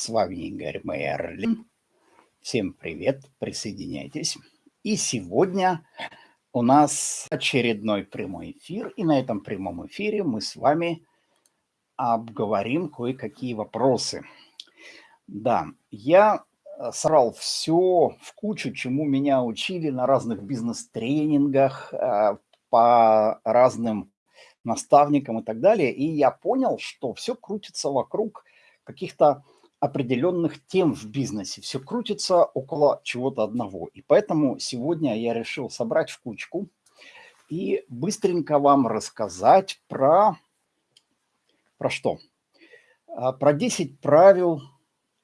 С вами Игорь Мерлин. Всем привет, присоединяйтесь. И сегодня у нас очередной прямой эфир. И на этом прямом эфире мы с вами обговорим кое-какие вопросы. Да, я э, срал все в кучу, чему меня учили на разных бизнес-тренингах, э, по разным наставникам и так далее. И я понял, что все крутится вокруг каких-то определенных тем в бизнесе. Все крутится около чего-то одного. И поэтому сегодня я решил собрать в кучку и быстренько вам рассказать про, про что? А, про 10 правил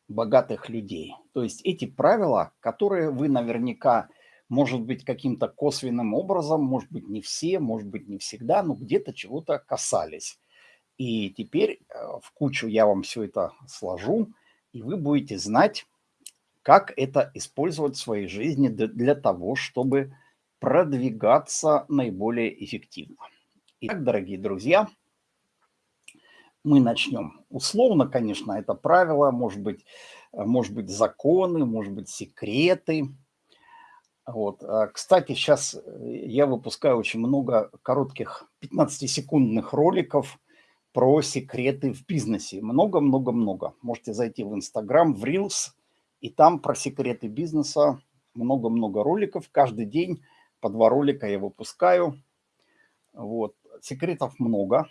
богатых людей. То есть эти правила, которые вы наверняка, может быть, каким-то косвенным образом, может быть, не все, может быть, не всегда, но где-то чего-то касались. И теперь э, в кучу я вам все это сложу, и вы будете знать, как это использовать в своей жизни для того, чтобы продвигаться наиболее эффективно. Итак, дорогие друзья, мы начнем. Условно, конечно, это правило, может быть, может быть законы, может быть секреты. Вот. А, кстати, сейчас я выпускаю очень много коротких 15-секундных роликов про секреты в бизнесе. Много-много-много. Можете зайти в Инстаграм, в Reels, и там про секреты бизнеса много-много роликов. Каждый день по два ролика я выпускаю. Вот. Секретов много.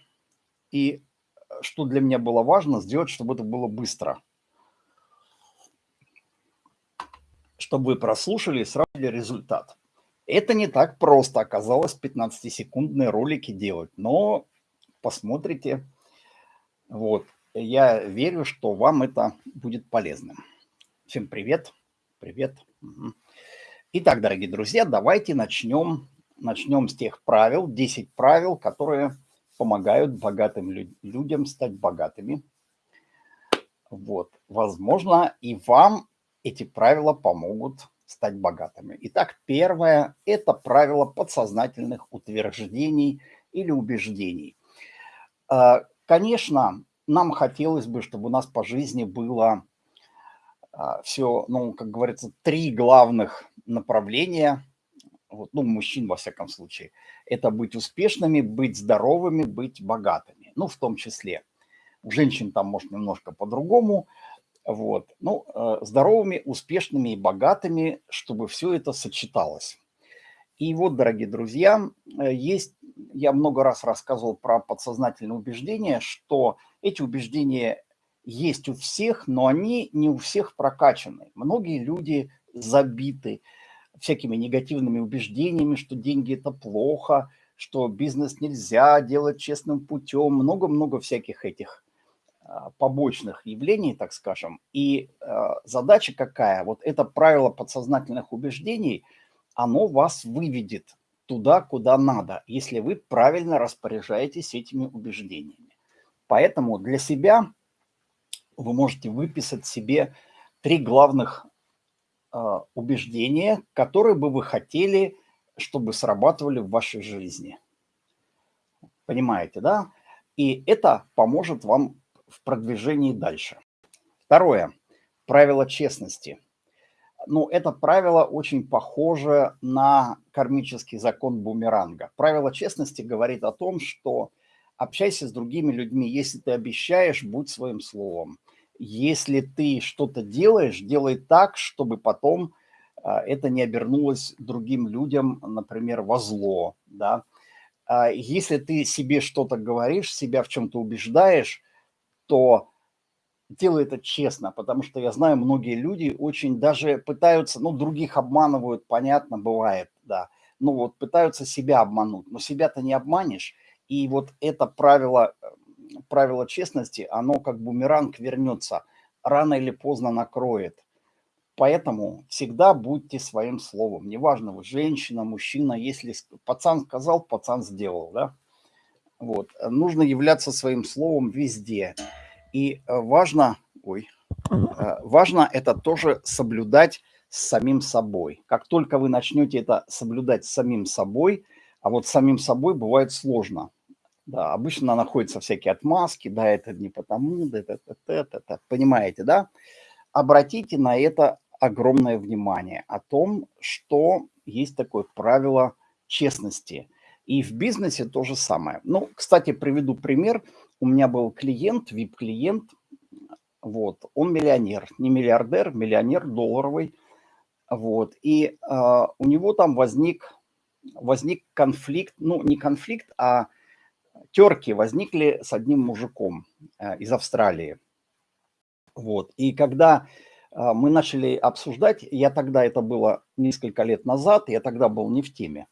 И что для меня было важно, сделать, чтобы это было быстро. Чтобы вы прослушали и сразу результат. Это не так просто оказалось 15-секундные ролики делать, но посмотрите, вот. Я верю, что вам это будет полезным. Всем привет. Привет. Итак, дорогие друзья, давайте начнем, начнем с тех правил, 10 правил, которые помогают богатым людям стать богатыми. Вот. Возможно, и вам эти правила помогут стать богатыми. Итак, первое – это правило подсознательных утверждений или убеждений. Конечно, нам хотелось бы, чтобы у нас по жизни было а, все, ну, как говорится, три главных направления, вот, ну, мужчин во всяком случае. Это быть успешными, быть здоровыми, быть богатыми, ну, в том числе. У женщин там, может, немножко по-другому, вот. Ну, э, здоровыми, успешными и богатыми, чтобы все это сочеталось. И вот, дорогие друзья, э, есть, я много раз рассказывал про подсознательные убеждения, что эти убеждения есть у всех, но они не у всех прокачаны. Многие люди забиты всякими негативными убеждениями, что деньги – это плохо, что бизнес нельзя делать честным путем, много-много всяких этих а, побочных явлений, так скажем. И э, задача какая? Вот это правило подсознательных убеждений – оно вас выведет туда, куда надо, если вы правильно распоряжаетесь этими убеждениями. Поэтому для себя вы можете выписать себе три главных э, убеждения, которые бы вы хотели, чтобы срабатывали в вашей жизни. Понимаете, да? И это поможет вам в продвижении дальше. Второе. Правило честности – ну, это правило очень похоже на кармический закон бумеранга. Правило честности говорит о том, что общайся с другими людьми. Если ты обещаешь, будь своим словом. Если ты что-то делаешь, делай так, чтобы потом а, это не обернулось другим людям, например, во зло. Да? А если ты себе что-то говоришь, себя в чем-то убеждаешь, то делаю это честно, потому что я знаю, многие люди очень даже пытаются, ну, других обманывают, понятно, бывает, да, ну, вот пытаются себя обмануть, но себя-то не обманешь, и вот это правило, э, правило честности, оно как бумеранг вернется, рано или поздно накроет. Поэтому всегда будьте своим словом. Неважно, вы женщина, мужчина, если пацан сказал, пацан сделал, да? Вот. Нужно являться своим словом везде. И э, важно, ой, э, важно это тоже соблюдать с самим собой. Как только вы начнете это соблюдать с самим собой, а вот с самим собой бывает сложно. Да, обычно находятся всякие отмазки, да, это не потому, да, это, это, это, это, понимаете, да? Обратите на это огромное внимание о том, что есть такое правило честности. И в бизнесе то же самое. Ну, кстати, приведу пример. У меня был клиент, VIP-клиент, вот, он миллионер, не миллиардер, миллионер долларовый, вот, и э, у него там возник, возник конфликт, ну, не конфликт, а терки возникли с одним мужиком э, из Австралии. Вот. И когда э, мы начали обсуждать, я тогда, это было несколько лет назад, я тогда был не в теме.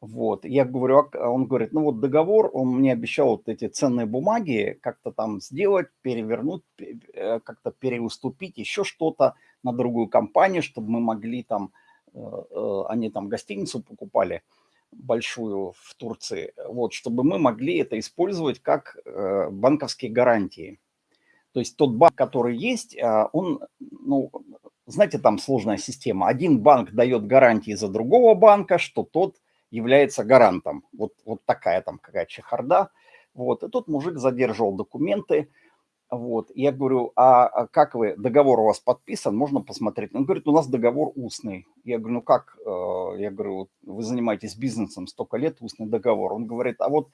Вот, я говорю, а он говорит, ну вот договор, он мне обещал вот эти ценные бумаги как-то там сделать, перевернуть, э, как-то переуступить, еще что-то на другую компанию, чтобы мы могли там, они там гостиницу покупали, большую в Турции, вот, чтобы мы могли это использовать как э, банковские гарантии. То есть тот банк, который есть, э, он, ну, знаете, там сложная система. Один банк дает гарантии за другого банка, что тот является гарантом. Вот, вот такая там какая чехарда. Вот, и тот мужик задерживал документы, вот, я говорю, а, а как вы, договор у вас подписан, можно посмотреть? Он говорит, у нас договор устный. Я говорю, ну как, э, я говорю, вы занимаетесь бизнесом столько лет, устный договор. Он говорит, а вот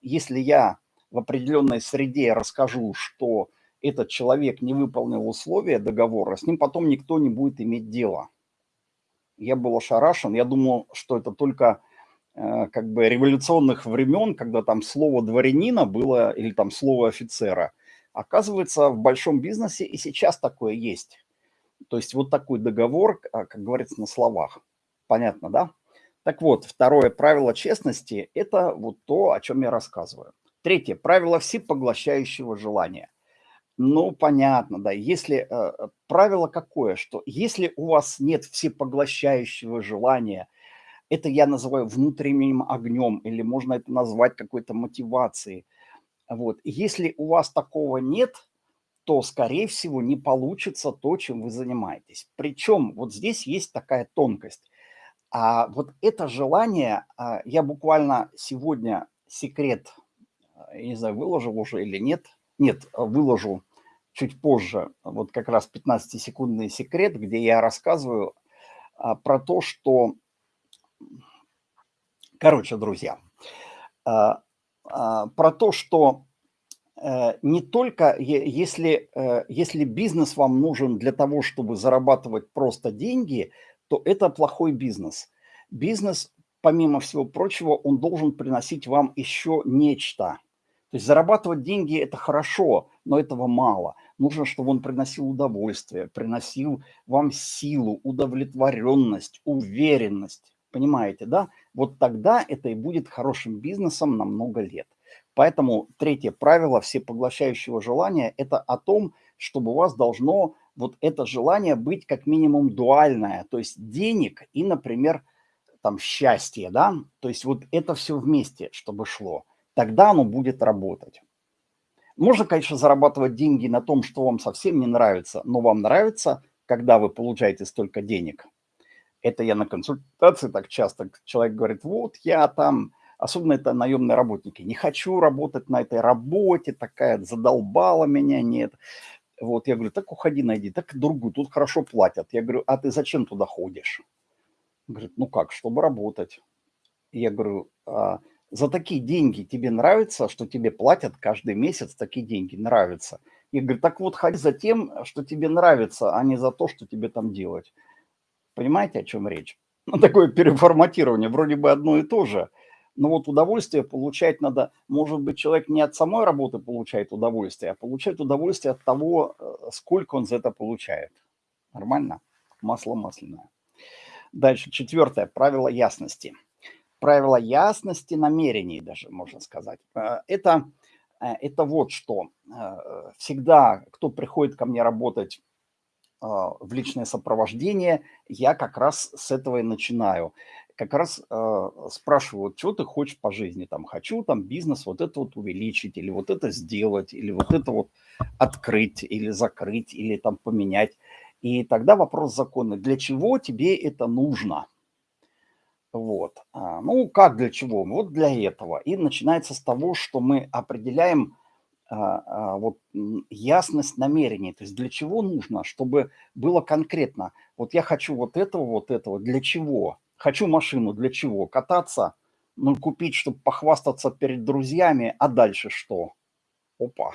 если я в определенной среде расскажу, что этот человек не выполнил условия договора, с ним потом никто не будет иметь дела. Я был ошарашен, я думал, что это только как бы революционных времен, когда там слово дворянина было, или там слово офицера – Оказывается, в большом бизнесе и сейчас такое есть. То есть вот такой договор, а, как говорится, на словах. Понятно, да? Так вот, второе правило честности – это вот то, о чем я рассказываю. Третье – правило всепоглощающего желания. Ну, понятно, да. Если э, правило какое, что если у вас нет всепоглощающего желания, это я называю внутренним огнем, или можно это назвать какой-то мотивацией – вот. Если у вас такого нет, то, скорее всего, не получится то, чем вы занимаетесь. Причем вот здесь есть такая тонкость. А вот это желание, а, я буквально сегодня секрет, а, не знаю, выложил уже или нет. Нет, выложу чуть позже, вот как раз 15-секундный секрет, где я рассказываю а, про то, что... Короче, друзья, а, про то, что э, не только если, э, если бизнес вам нужен для того, чтобы зарабатывать просто деньги, то это плохой бизнес. Бизнес, помимо всего прочего, он должен приносить вам еще нечто. То есть зарабатывать деньги – это хорошо, но этого мало. Нужно, чтобы он приносил удовольствие, приносил вам силу, удовлетворенность, уверенность. Понимаете, да? Вот тогда это и будет хорошим бизнесом на много лет. Поэтому третье правило всепоглощающего желания – это о том, чтобы у вас должно вот это желание быть как минимум дуальное, то есть денег и, например, там счастье, да, то есть вот это все вместе, чтобы шло, тогда оно будет работать. Можно, конечно, зарабатывать деньги на том, что вам совсем не нравится, но вам нравится, когда вы получаете столько денег – это я на консультации так часто. Человек говорит, вот я там, особенно это наемные работники, не хочу работать на этой работе, такая задолбала меня, нет. Вот я говорю, так уходи, найди, так другую, тут хорошо платят. Я говорю, а ты зачем туда ходишь? Говорит, ну как, чтобы работать. Я говорю, а за такие деньги тебе нравится, что тебе платят каждый месяц такие деньги, нравится. Я говорю, так вот ходи за тем, что тебе нравится, а не за то, что тебе там делать. Понимаете, о чем речь? Ну, такое переформатирование, вроде бы одно и то же. Но вот удовольствие получать надо, может быть, человек не от самой работы получает удовольствие, а получает удовольствие от того, э, сколько он за это получает. Нормально? Масло масляное. Дальше, четвертое, правило ясности. Правило ясности намерений даже, можно сказать. Э, это, э, это вот что. Всегда, кто приходит ко мне работать в личное сопровождение, я как раз с этого и начинаю. Как раз э, спрашиваю, что ты хочешь по жизни, там, хочу там бизнес вот это вот увеличить, или вот это сделать, или вот это вот открыть, или закрыть, или там поменять. И тогда вопрос законный, для чего тебе это нужно? Вот. А, ну, как для чего? Вот для этого. И начинается с того, что мы определяем а, а, вот ясность намерений. То есть для чего нужно, чтобы было конкретно. Вот я хочу вот этого, вот этого. Для чего? Хочу машину. Для чего? Кататься, ну, купить, чтобы похвастаться перед друзьями. А дальше что? Опа.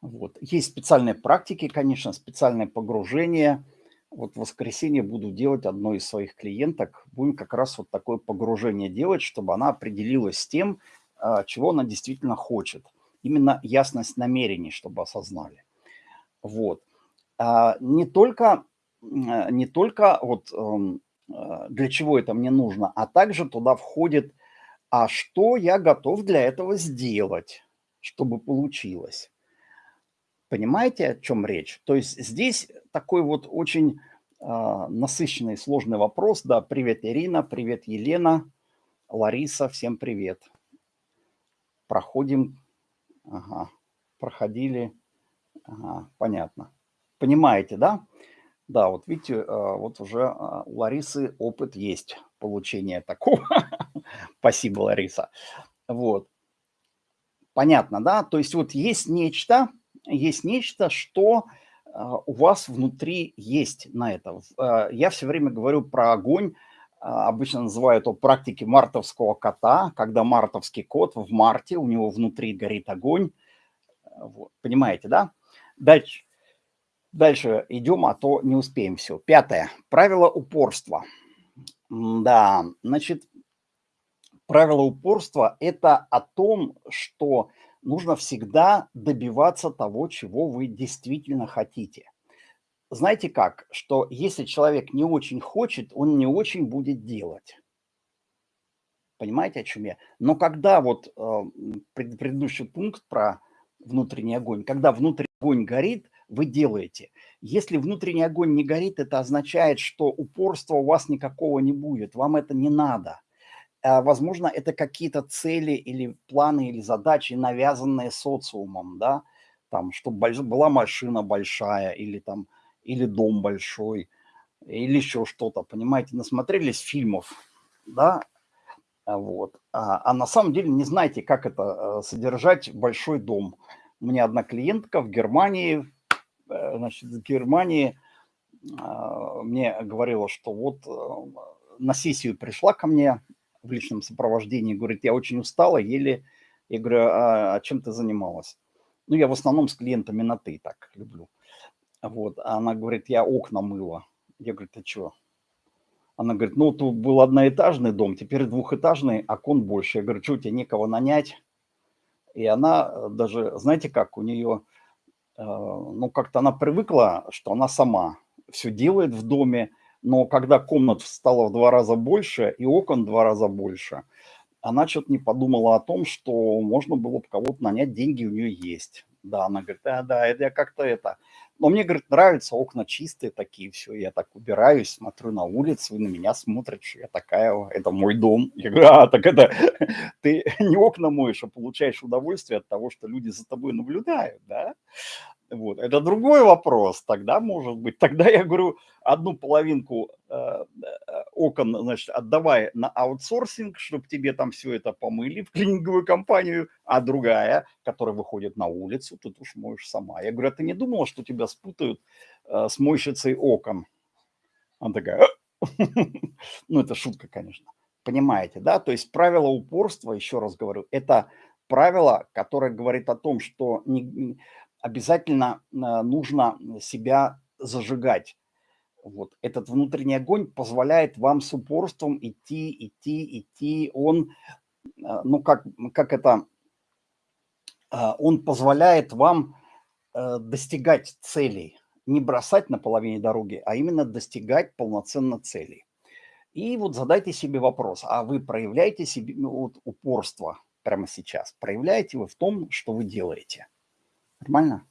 Вот. Есть специальные практики, конечно, специальное погружение – вот в воскресенье буду делать одной из своих клиенток. Будем как раз вот такое погружение делать, чтобы она определилась с тем, а, чего она действительно хочет. Именно ясность намерений, чтобы осознали. Вот. А, не только, а, не только вот эм, для чего это мне нужно, а также туда входит, а что я готов для этого сделать, чтобы получилось. Понимаете, о чем речь? То есть здесь такой вот очень насыщенный, сложный вопрос. Да, привет, Ирина, привет, Елена, Лариса, всем привет. Проходим, ага, проходили, ага, понятно. Понимаете, да? Да, вот видите, э, вот уже э, у Ларисы опыт есть получения такого. Спасибо, Лариса. Вот. Понятно, да? То есть вот есть нечто, есть нечто, что а, у вас внутри есть на это. Я все время говорю про огонь, обычно называю это практики мартовского кота, когда мартовский кот в марте, у него внутри горит огонь. Вот, понимаете, да? Дальше, дальше идем, а то не успеем все. Пятое. Правило упорства. Да, значит, правило упорства – это о том, что нужно всегда добиваться того, чего вы действительно хотите. Знаете как, что если человек не очень хочет, он не очень будет делать. Понимаете, о чем я? Но когда вот э, предыдущий пункт про внутренний огонь, когда внутренний огонь горит, вы делаете. Если внутренний огонь не горит, это означает, что упорства у вас никакого не будет, вам это не надо. А, возможно, это какие-то цели или планы или задачи, навязанные социумом, да, там, чтобы была машина большая или там, или дом большой, или еще что-то, понимаете, насмотрелись фильмов, да, а вот, а, а на самом деле не знаете, как это содержать большой дом. У меня одна клиентка в Германии, э, значит, в Германии мне говорила, что вот э, на сессию пришла ко мне в личном сопровождении, говорит, я очень устала, еле... Я говорю, а, а чем ты занималась? Ну, я в основном с клиентами на «ты» так люблю. Вот, а она говорит, я окна мыла. Я говорю, ты что? Она говорит, ну, тут был одноэтажный дом, теперь двухэтажный, окон больше. Я говорю, что, у тебя некого нанять? И она э, даже, знаете как, у нее, э, ну, как-то она привыкла, что она сама все делает в доме, но когда комнат стало в два раза больше и окон в два раза больше, она что-то не подумала о том, что можно было бы кого-то нанять, деньги у нее есть. Да, она говорит, да, да, это я как-то это. Но мне, говорит, нравятся окна чистые такие, все, я так убираюсь, смотрю на улицу, и на меня смотрят, что я такая, это мой дом. Я говорю, а, так это ты не окна моешь, а получаешь удовольствие от того, что люди за тобой наблюдают, да? Вот. Это другой вопрос. Тогда, может быть, тогда я говорю, одну половинку окон, значит, отдавай на аутсорсинг, чтобы тебе там все это помыли в клининговую компанию, а другая, которая выходит на улицу, ты уж моешь сама. Я говорю, а ты не думала, что тебя спутают э, с мойщицей окон? Она такая, ну, это шутка, конечно. Понимаете, да? То есть правило упорства, еще раз говорю, это правило, которое говорит о том, что не, обязательно э, нужно себя зажигать. Вот этот внутренний огонь позволяет вам с упорством идти, идти, идти. Он, э, ну как, как это, э, он позволяет вам достигать целей. Не бросать на половине дороги, а именно достигать полноценно целей. И вот задайте себе вопрос, а вы проявляете себе ну, вот, упорство прямо сейчас? Проявляете вы в том, что вы делаете? Нормально?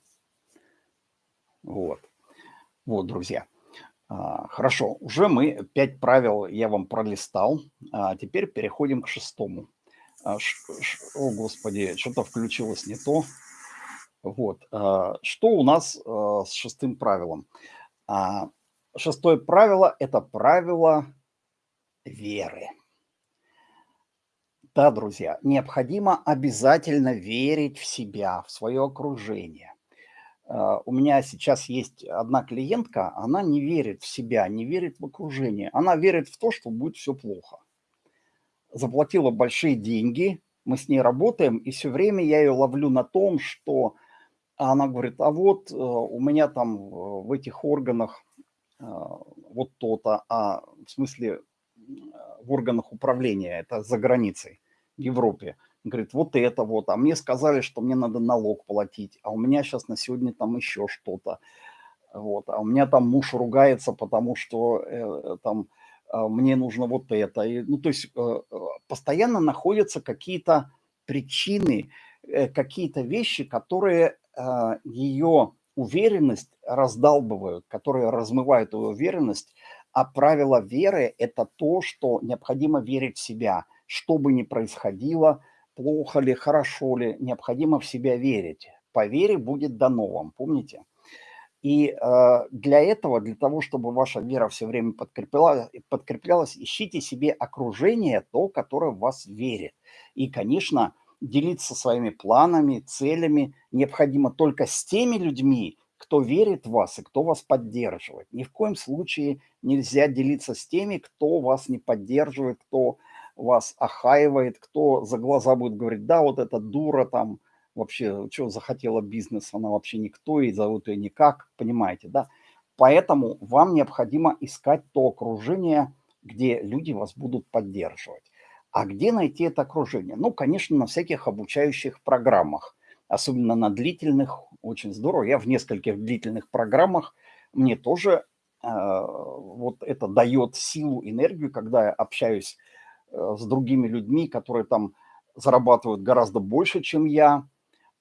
Вот. Вот, друзья. А, хорошо, уже мы пять правил я вам пролистал. А теперь переходим к шестому. А, ш, ш, о, Господи, что-то включилось не то. Вот. А, что у нас с шестым правилом? Шестое правило – это правило веры. Да, друзья, необходимо обязательно верить в себя, в свое окружение. А, у меня сейчас есть одна клиентка, она не верит в себя, не верит в окружение. Она верит в то, что будет все плохо. Заплатила большие деньги, мы с ней работаем, и все время я ее ловлю на том, что она говорит, а вот э, у меня там в этих органах э, вот то-то, а в смысле в органах управления, это за границей, в Европе. Говорит, вот это вот, а мне сказали, что мне надо налог платить, а у меня сейчас на сегодня там еще что-то. Вот, а у меня там муж ругается, потому что э, там э, мне нужно вот это. И, ну, то есть э, э постоянно находятся какие-то причины, э, какие-то вещи, которые э, ее уверенность раздалбывают, которые размывают ее уверенность, а правило веры – это то, что необходимо верить в себя. Что бы ни происходило, плохо ли, хорошо ли, необходимо в себя верить. По вере будет дано вам, помните? И э, для этого, для того, чтобы ваша вера все время подкреплялась, подкреплялась, ищите себе окружение, то, которое в вас верит. И, конечно, делиться своими планами, целями необходимо только с теми людьми, кто верит в вас и кто вас поддерживает. Ни в коем случае нельзя делиться с теми, кто вас не поддерживает, кто вас охаивает, кто за глаза будет говорить, да, вот эта дура там, вообще, что захотела бизнес, она вообще никто, и зовут ее никак, понимаете, да? Поэтому вам необходимо искать то окружение, где люди вас будут поддерживать. А где найти это окружение? Ну, конечно, на всяких обучающих программах, особенно на длительных, очень здорово. Я в нескольких длительных программах, мне тоже э, вот это дает силу, энергию, когда я общаюсь с другими людьми, которые там зарабатывают гораздо больше, чем я.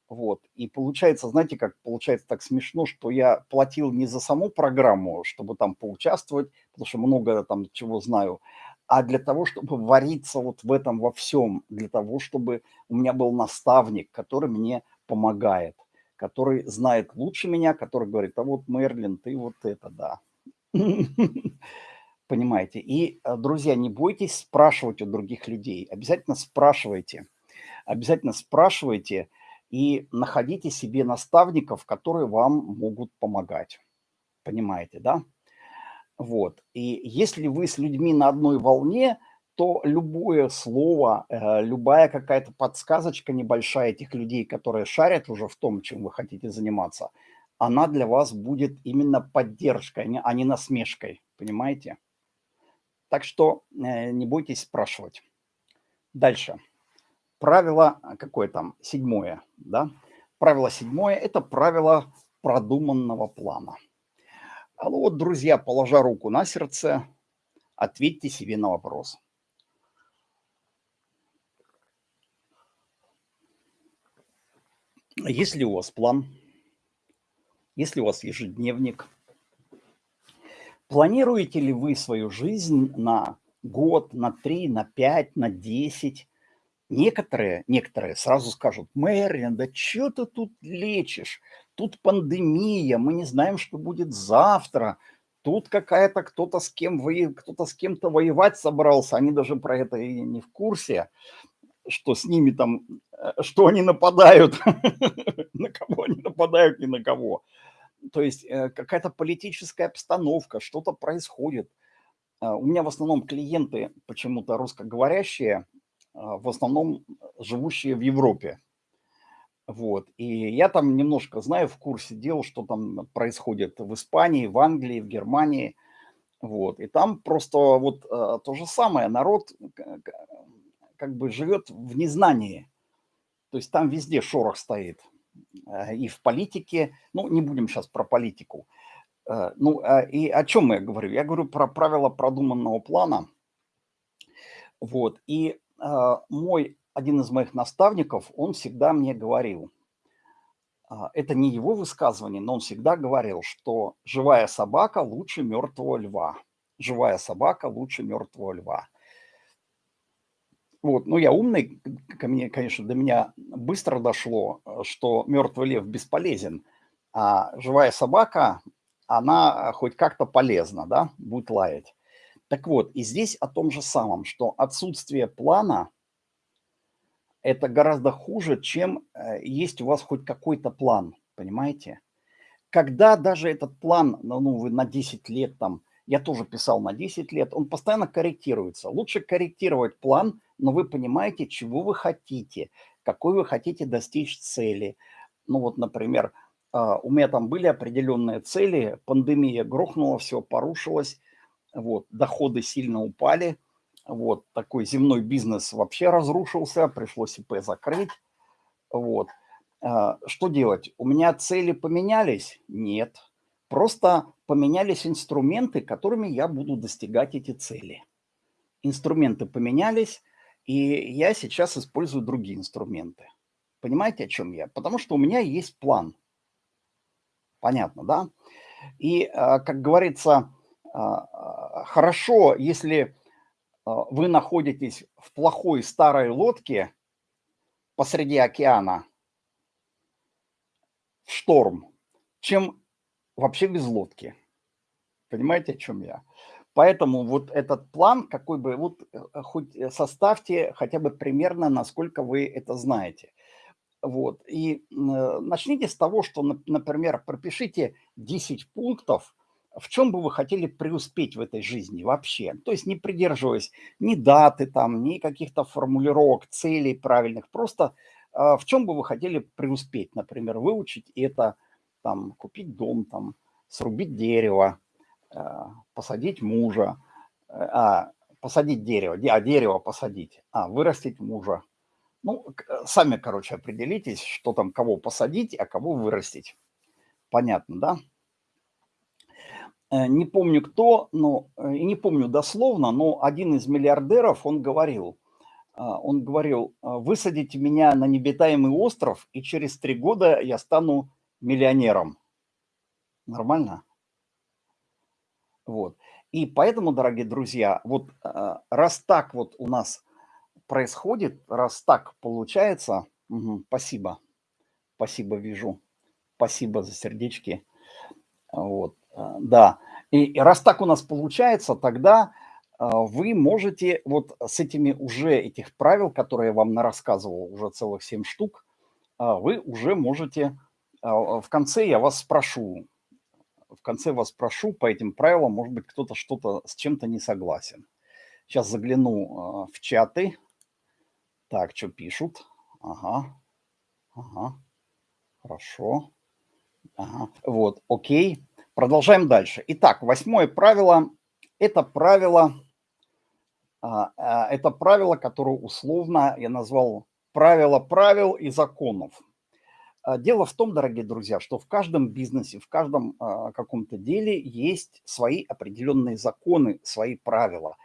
Вот. И получается, знаете, как получается так смешно, что я платил не за саму программу, чтобы там поучаствовать, потому что много там чего знаю, а для того, чтобы вариться вот в этом во всем, для того, чтобы у меня был наставник, который мне помогает который знает лучше меня, который говорит, а вот Мерлин, ты вот это, да. Понимаете? И, э, друзья, не бойтесь спрашивать у других людей. Обязательно спрашивайте. Обязательно спрашивайте и находите себе наставников, которые вам могут помогать. Понимаете, да? Вот. И если вы с людьми на одной волне – то любое слово, э, любая какая-то подсказочка небольшая этих людей, которые шарят уже в том, чем вы хотите заниматься, она для вас будет именно поддержкой, а не насмешкой, понимаете? Так что э, не бойтесь спрашивать. Дальше. Правило, а, какое там, седьмое, да? Правило седьмое – это правило продуманного плана. А ну вот, друзья, положа руку на сердце, ответьте себе на вопрос – Есть ли у вас план? Есть ли у вас ежедневник? Планируете ли вы свою жизнь на год, на три, на пять, на десять? Некоторые, некоторые сразу скажут, Мэрин, да что ты тут лечишь? Тут пандемия, мы не знаем, что будет завтра. Тут какая-то кто-то с кем вы, кто-то с кем-то воевать собрался. Они даже про это и не в курсе что с ними там, э, что они нападают, на кого они нападают, ни на кого. То есть э, какая-то политическая обстановка, что-то происходит. А, у меня в основном клиенты почему-то русскоговорящие, а, в основном живущие в Европе. Вот. И я там немножко знаю в курсе дел, что там происходит в Испании, в Англии, в Германии. Вот. И там просто вот э, то же самое. Народ как бы живет в незнании. То есть там везде шорох стоит. Э, и в политике, ну, не будем сейчас про политику. Э, ну, а, и о чем я говорю? Я говорю про правила продуманного плана. Вот. И э, мой, один из моих наставников, он всегда мне говорил, это не его высказывание, но он всегда говорил, что живая собака лучше мертвого льва. Живая собака лучше мертвого льва. Вот, ну, я умный, ко мне, конечно, до меня быстро дошло, э, что мертвый лев бесполезен, а живая собака, она хоть как-то полезна, да, будет лаять. Так вот, и здесь о том же самом, что отсутствие плана– это гораздо хуже, чем э, есть у вас хоть какой-то план, понимаете? Когда даже этот план, ну вы на 10 лет там, я тоже писал на 10 лет, он постоянно корректируется. Лучше корректировать план, но вы понимаете, чего вы хотите, какой вы хотите достичь цели. Ну вот, например, а, у меня там были определенные цели, пандемия грохнула, все порушилось, вот, доходы сильно упали, вот, такой земной бизнес вообще разрушился, пришлось ИП закрыть, вот. А, что делать? У меня цели поменялись? Нет. Просто поменялись инструменты, которыми я буду достигать эти цели. Инструменты поменялись, и я сейчас использую другие инструменты. Понимаете, о чем я? Потому что у меня есть план. Понятно, да? И, а, как говорится, а, хорошо, если вы находитесь в плохой старой лодке посреди океана, в шторм, чем вообще без лодки. Понимаете, о чем я? Поэтому вот этот план, какой бы, вот э, хоть э, составьте хотя бы примерно, насколько вы это знаете. Вот. И э, начните с того, что, например, пропишите 10 пунктов, в чем бы вы хотели преуспеть в этой жизни вообще. То есть не придерживаясь ни даты, там, ни каких-то формулировок, целей правильных. Просто э, в чем бы вы хотели преуспеть. Например, выучить это, там, купить дом, там, срубить дерево, э, посадить мужа, э, а, посадить дерево, а дерево посадить, а, вырастить мужа. Ну, э, сами, короче, определитесь, что там, кого посадить, а кого вырастить. Понятно, да? Не помню кто, но и не помню дословно, но один из миллиардеров, он говорил, он говорил, высадите меня на необитаемый остров, и через три года я стану миллионером. Нормально? Вот. И поэтому, дорогие друзья, вот э, раз так вот у нас происходит, раз так получается, угу, спасибо, спасибо, вижу, спасибо за сердечки, вот, э, да. И, раз так у нас получается, тогда э, вы можете вот с этими уже этих правил, которые я вам рассказывал, уже целых 7 штук, вы уже можете, в конце я вас спрошу, в конце вас прошу по этим правилам, может быть, кто-то что-то с чем-то не согласен. Сейчас загляну э, в чаты. Так, что пишут? Ага, ага, хорошо. Ага, вот, окей. Продолжаем дальше. Итак, восьмое правило – это правило, а, а, это правило, которое условно я назвал правило правил и законов. А, дело в том, дорогие друзья, что в каждом бизнесе, в каждом а, каком-то деле есть свои определенные законы, свои правила.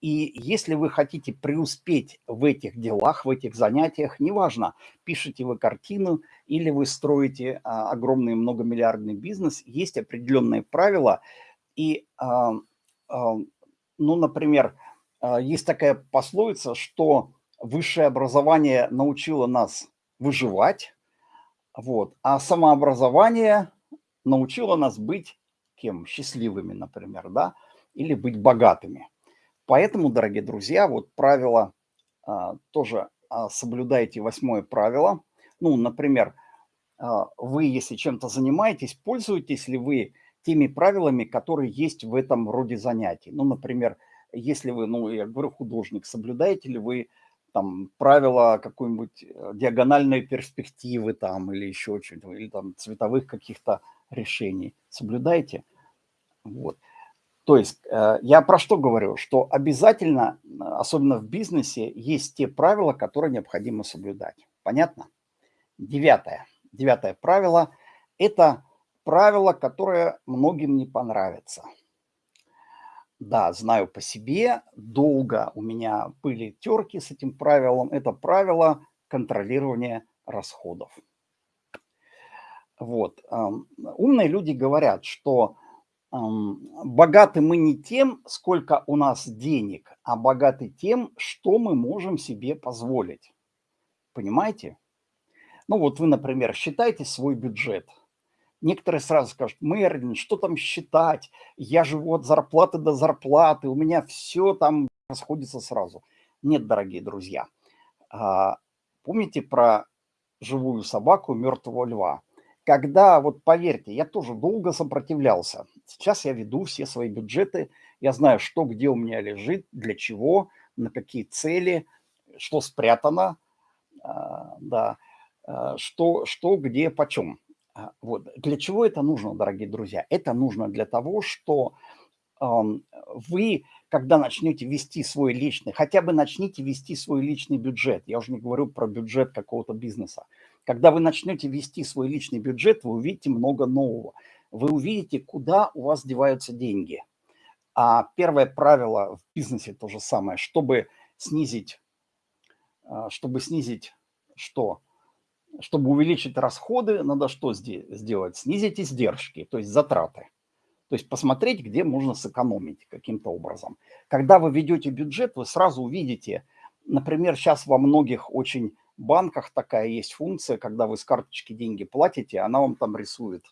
И если вы хотите преуспеть в этих делах, в этих занятиях, неважно, пишете вы картину или вы строите а, огромный многомиллиардный бизнес, есть определенные правила. И, а, а, ну, например, а, есть такая пословица, что высшее образование научило нас выживать, вот. А самообразование научило нас быть кем? Счастливыми, например, да? Или быть богатыми. Поэтому, дорогие друзья, вот правило а, тоже а, соблюдайте восьмое правило. Ну, например, а, вы, если чем-то занимаетесь, пользуетесь ли вы теми правилами, которые есть в этом роде занятий? Ну, например, если вы, ну, я говорю, художник, соблюдаете ли вы там правила какой-нибудь э, диагональной перспективы там или еще что-то, или там цветовых каких-то решений. Соблюдайте. Вот. То есть э, я про что говорю? Что обязательно, особенно в бизнесе, есть те правила, которые необходимо соблюдать. Понятно? Девятое. Девятое правило – это правило, которое многим не понравится – да, знаю по себе, долго у меня были терки с этим правилом. Это правило контролирования расходов. Вот. Умные люди говорят, что богаты мы не тем, сколько у нас денег, а богаты тем, что мы можем себе позволить. Понимаете? Ну вот вы, например, считаете свой бюджет. Некоторые сразу скажут, Мерлин, что там считать? Я живу от зарплаты до зарплаты, у меня все там расходится сразу. Нет, дорогие друзья. А, помните про живую собаку, мертвого льва? Когда, вот поверьте, я тоже долго сопротивлялся. Сейчас я веду все свои бюджеты, я знаю, что где у меня лежит, для чего, на какие цели, что спрятано, а, да, а, что, что где, почем. А, вот. Для чего это нужно, дорогие друзья? Это нужно для того, что вы, когда начнете вести свой личный, хотя бы начните вести свой личный бюджет, я уже не говорю про бюджет какого-то бизнеса, когда вы начнете вести свой личный бюджет, вы увидите много нового. Вы увидите, куда у вас деваются деньги. А первое правило в бизнесе то же самое, чтобы снизить, а, чтобы снизить что? Чтобы увеличить расходы, надо что сделать? Снизить издержки, то есть затраты. То есть посмотреть, где можно сэкономить каким-то образом. Когда вы ведете бюджет, вы сразу увидите, например, сейчас во многих очень банках такая есть функция, когда вы с карточки деньги платите, она вам там рисует.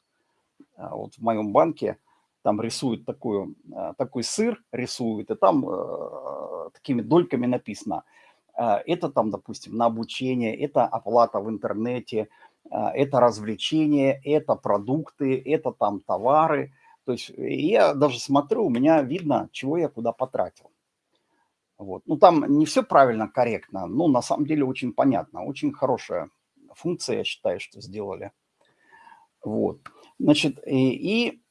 А вот в моем банке там рисует такую, а, такой сыр, рисует, и там э, такими дольками написано – это там, допустим, на обучение, это оплата в интернете, а, это развлечения, это продукты, это там товары. То есть я даже смотрю, у меня видно, чего я куда потратил. Вот. Ну, там не все правильно, корректно, но на самом деле очень понятно. Очень хорошая функция, я считаю, что сделали. Вот. Значит, и, и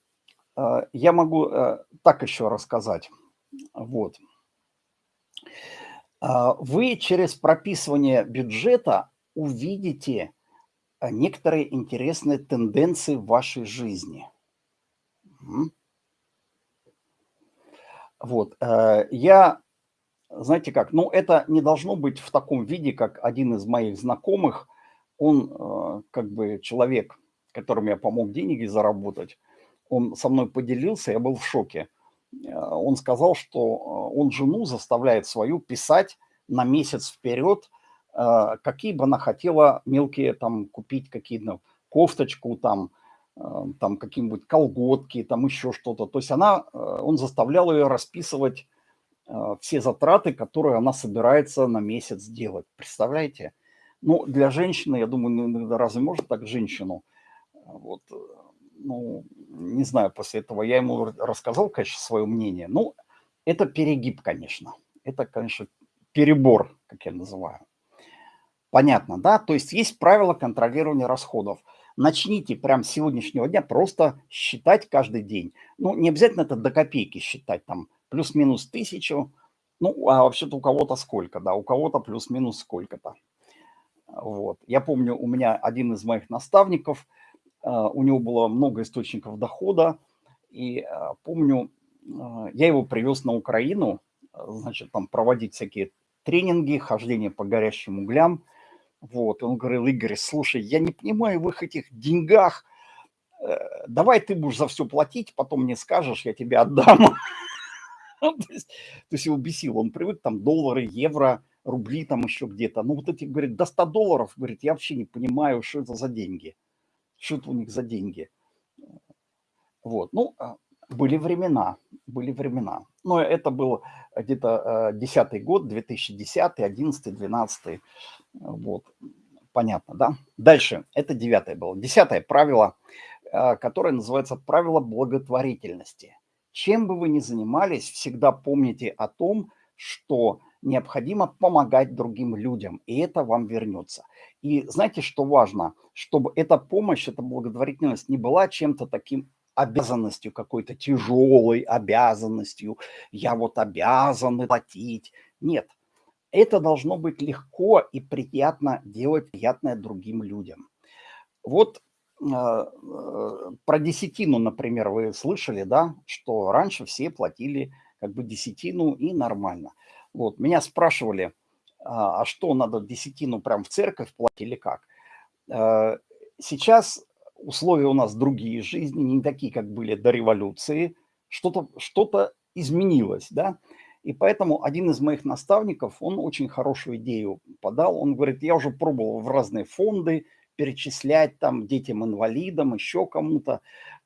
э, я могу э, так еще рассказать. Вот. А, вы через прописывание бюджета увидите а, некоторые интересные тенденции в вашей жизни. Вот, э, я, знаете как, ну это не должно быть в таком виде, как один из моих знакомых, он э, как бы человек, которому я помог деньги заработать, он со мной поделился, я был в шоке. Э, он сказал, что э, он жену заставляет свою писать на месяц вперед, э, какие бы она хотела мелкие там купить, какие-то кофточку, там, там какие-нибудь колготки, там еще что-то. То есть она, он заставлял ее расписывать все затраты, которые она собирается на месяц делать. Представляете? Ну, для женщины, я думаю, ну, разве можно так женщину? Вот, ну, не знаю, после этого я ему рассказал, конечно, свое мнение. Ну, это перегиб, конечно. Это, конечно, перебор, как я называю. Понятно, да? То есть есть правила контролирования расходов. Начните прямо с сегодняшнего дня просто считать каждый день. Ну, не обязательно это до копейки считать, там, плюс-минус тысячу. Ну, а вообще-то у кого-то сколько, да, у кого-то плюс-минус сколько-то. Вот. Я помню, у меня один из моих наставников – у него было много источников дохода. И а, помню, а, я его привез на Украину, значит, там проводить всякие тренинги, хождение по горящим углям. Вот, он говорил, Игорь, слушай, я не понимаю в их этих деньгах, э, давай ты будешь за все платить, потом мне скажешь, я тебе отдам. То есть его бесил, он привык там доллары, евро, рубли там еще где-то. Ну вот эти, говорит, до 100 долларов, говорит, я вообще не понимаю, что это за деньги что у них за деньги. Вот, ну, а, были времена, были времена. Но это был где-то 10 э, год, 2010, 11, 12. Вот, понятно, да? Дальше, это девятое было. Десятое правило, э, которое называется правило благотворительности. Чем бы вы ни занимались, всегда помните о том, что необходимо помогать другим людям, и это вам вернется. И знаете, что важно? Чтобы эта помощь, эта благотворительность не была чем-то таким обязанностью, какой-то тяжелой обязанностью. Я вот обязан платить. Нет, это должно быть легко и приятно делать приятное другим людям. Вот э, э, про десятину, например, вы слышали, да, что раньше все платили как бы десятину и нормально. Вот, меня спрашивали, а, а что, надо десятину прям в церковь платить или как? Э, сейчас условия у нас другие жизни, не такие, как были до революции. Что-то что, -то, изменилось, да? И поэтому один из моих наставников, он очень хорошую идею подал. Он говорит, я уже пробовал в разные фонды, перечислять там детям-инвалидам, еще кому-то.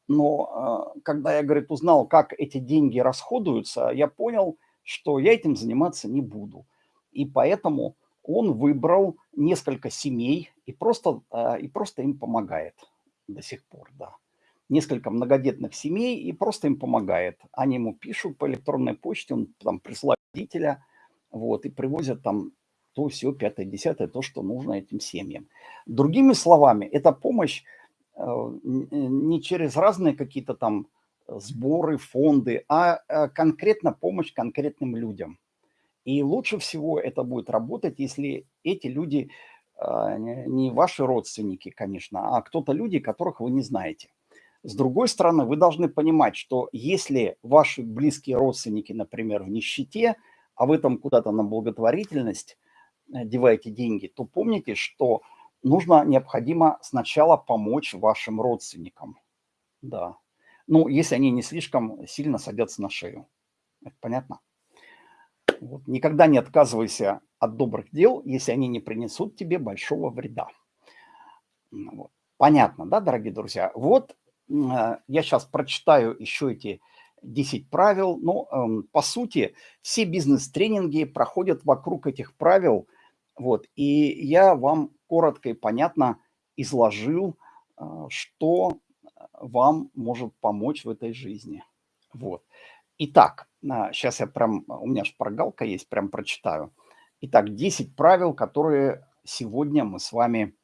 Но когда я, говорит, узнал, как эти деньги расходуются, я понял, что я этим заниматься не буду. И поэтому он выбрал несколько семей и просто, и просто им помогает до сих пор, да несколько многодетных семей и просто им помогает. Они ему пишут по электронной почте, он там присылает родителя, вот, и привозят там то, все, пятое, десятое, то, что нужно этим семьям. Другими словами, эта помощь э, не через разные какие-то там сборы, фонды, а э, конкретно помощь конкретным людям. И лучше всего это будет работать, если эти люди э, не ваши родственники, конечно, а кто-то люди, которых вы не знаете. С другой стороны, вы должны понимать, что если ваши близкие родственники, например, в нищете, а вы там куда-то на благотворительность э, деваете деньги, то помните, что нужно, необходимо сначала помочь вашим родственникам. Да. Ну, если они не слишком сильно садятся на шею. Это понятно? Вот. Никогда не отказывайся от добрых дел, если они не принесут тебе большого вреда. Вот. Понятно, да, дорогие друзья? Вот а, я сейчас прочитаю еще эти 10 правил. Но, эм, по сути, все бизнес-тренинги проходят вокруг этих правил. Вот, и я вам коротко и понятно изложил, а, что вам может помочь в этой жизни. Вот. Итак, сейчас я прям, у меня шпаргалка есть, прям прочитаю. Итак, 10 правил, которые сегодня мы с вами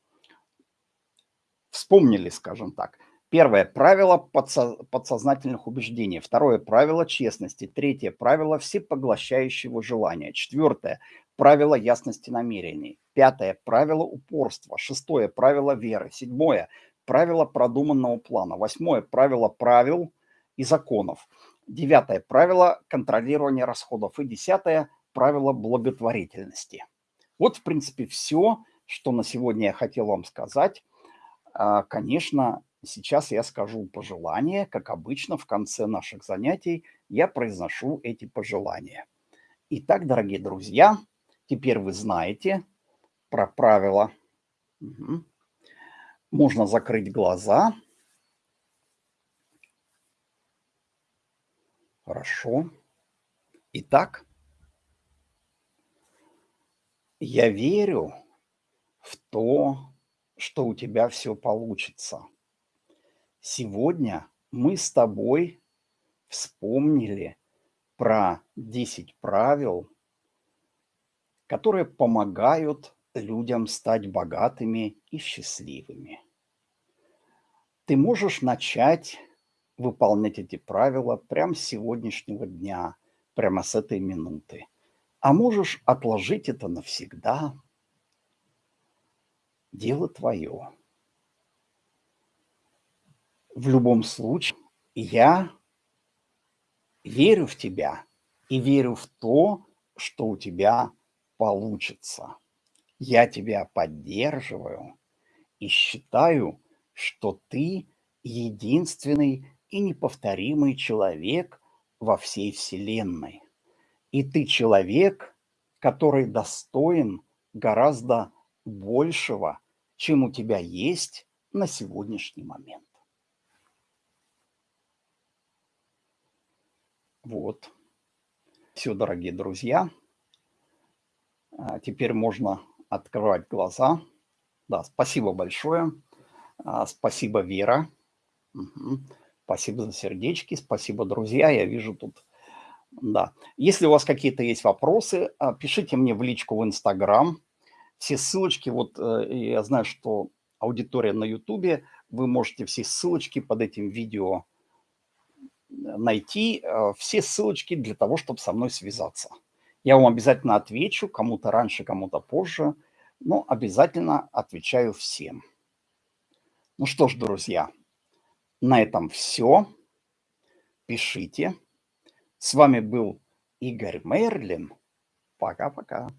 вспомнили, скажем так. Первое правило подсо подсознательных убеждений. Второе правило честности. Третье правило всепоглощающего желания. Четвертое правило ясности намерений. Пятое правило упорства. Шестое правило веры. Седьмое правило продуманного плана. Восьмое правило правил и законов. Девятое правило контролирования расходов. И десятое правило благотворительности. Вот, в принципе, все, что на сегодня я хотел вам сказать. А, конечно, Сейчас я скажу пожелания. Как обычно, в конце наших занятий я произношу эти пожелания. Итак, дорогие друзья, теперь вы знаете про правила. Угу. Можно закрыть глаза. Хорошо. Итак, я верю в то, что у тебя все получится. Сегодня мы с тобой вспомнили про 10 правил, которые помогают людям стать богатыми и счастливыми. Ты можешь начать выполнять эти правила прямо с сегодняшнего дня, прямо с этой минуты. А можешь отложить это навсегда. Дело твое в любом случае я верю в тебя и верю в то, что у тебя получится. Я тебя поддерживаю и считаю, что ты единственный и неповторимый человек во всей Вселенной. И ты человек, который достоин гораздо большего, чем у тебя есть на сегодняшний момент. Вот. Все, дорогие друзья. А, теперь можно открывать глаза. Да, спасибо большое. А, спасибо, Вера. Угу. Спасибо за сердечки. Спасибо, друзья. Я вижу тут... Да. Если у вас какие-то есть вопросы, а, пишите мне в личку в Инстаграм. Все ссылочки, вот э, я знаю, что аудитория на Ютубе, вы можете все ссылочки под этим видео найти э, все ссылочки для того, чтобы со мной связаться. Я вам обязательно отвечу, кому-то раньше, кому-то позже, но обязательно отвечаю всем. Ну что ж, друзья, на этом все. Пишите. С вами был Игорь Мерлин. Пока-пока.